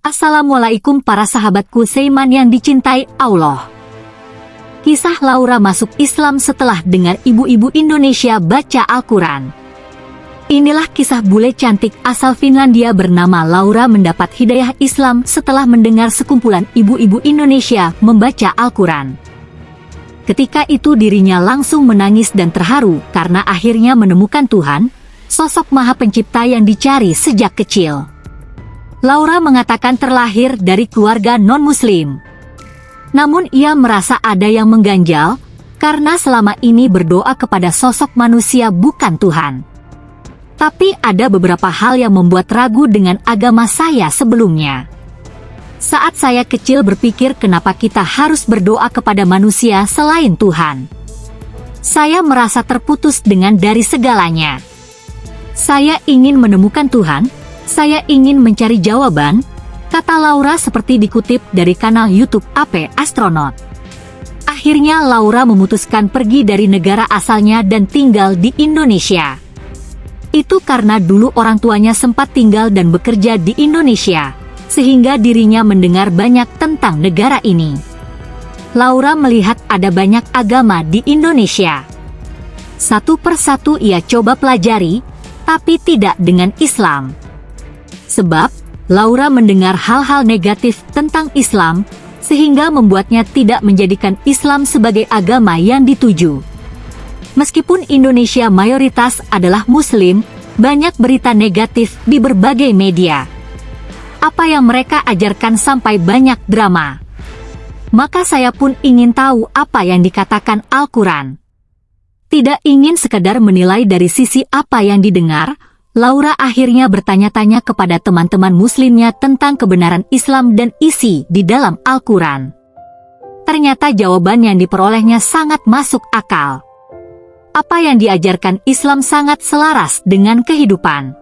Assalamualaikum para sahabatku Seiman yang dicintai Allah. Kisah Laura masuk Islam setelah dengar ibu-ibu Indonesia baca Al-Quran. Inilah kisah bule cantik asal Finlandia bernama Laura mendapat hidayah Islam setelah mendengar sekumpulan ibu-ibu Indonesia membaca Al-Quran. Ketika itu dirinya langsung menangis dan terharu karena akhirnya menemukan Tuhan, sosok maha pencipta yang dicari sejak kecil. Laura mengatakan terlahir dari keluarga non-muslim. Namun ia merasa ada yang mengganjal, karena selama ini berdoa kepada sosok manusia bukan Tuhan. Tapi ada beberapa hal yang membuat ragu dengan agama saya sebelumnya. Saat saya kecil berpikir kenapa kita harus berdoa kepada manusia selain Tuhan. Saya merasa terputus dengan dari segalanya. Saya ingin menemukan Tuhan, saya ingin mencari jawaban, kata Laura seperti dikutip dari kanal YouTube AP Astronaut. Akhirnya Laura memutuskan pergi dari negara asalnya dan tinggal di Indonesia. Itu karena dulu orang tuanya sempat tinggal dan bekerja di Indonesia, sehingga dirinya mendengar banyak tentang negara ini. Laura melihat ada banyak agama di Indonesia. Satu persatu ia coba pelajari, tapi tidak dengan Islam. Sebab, Laura mendengar hal-hal negatif tentang Islam, sehingga membuatnya tidak menjadikan Islam sebagai agama yang dituju. Meskipun Indonesia mayoritas adalah Muslim, banyak berita negatif di berbagai media. Apa yang mereka ajarkan sampai banyak drama. Maka saya pun ingin tahu apa yang dikatakan Al-Quran. Tidak ingin sekedar menilai dari sisi apa yang didengar, Laura akhirnya bertanya-tanya kepada teman-teman muslimnya tentang kebenaran Islam dan isi di dalam Al-Quran. Ternyata jawaban yang diperolehnya sangat masuk akal. Apa yang diajarkan Islam sangat selaras dengan kehidupan.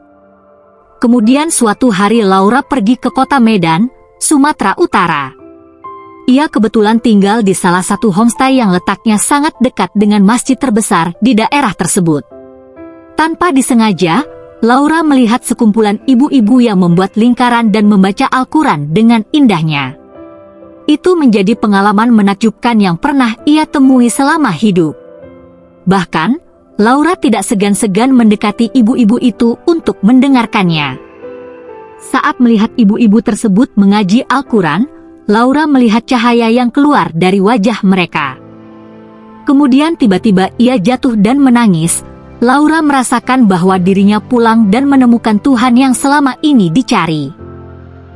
Kemudian suatu hari Laura pergi ke kota Medan, Sumatera Utara. Ia kebetulan tinggal di salah satu homestay yang letaknya sangat dekat dengan masjid terbesar di daerah tersebut. Tanpa disengaja, Laura melihat sekumpulan ibu-ibu yang membuat lingkaran dan membaca Al-Quran dengan indahnya. Itu menjadi pengalaman menakjubkan yang pernah ia temui selama hidup. Bahkan, Laura tidak segan-segan mendekati ibu-ibu itu untuk mendengarkannya. Saat melihat ibu-ibu tersebut mengaji Al-Quran, Laura melihat cahaya yang keluar dari wajah mereka. Kemudian tiba-tiba ia jatuh dan menangis, Laura merasakan bahwa dirinya pulang dan menemukan Tuhan yang selama ini dicari.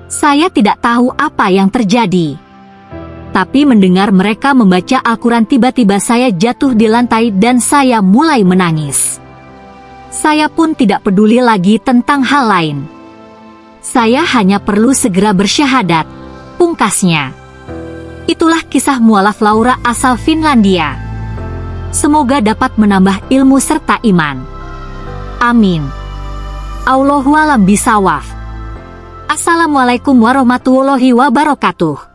Saya tidak tahu apa yang terjadi. Tapi mendengar mereka membaca Al-Quran tiba-tiba saya jatuh di lantai dan saya mulai menangis. Saya pun tidak peduli lagi tentang hal lain. Saya hanya perlu segera bersyahadat, pungkasnya. Itulah kisah mualaf Laura asal Finlandia. Semoga dapat menambah ilmu serta iman. Amin. Allahualam bisawaf. Assalamualaikum warahmatullahi wabarakatuh.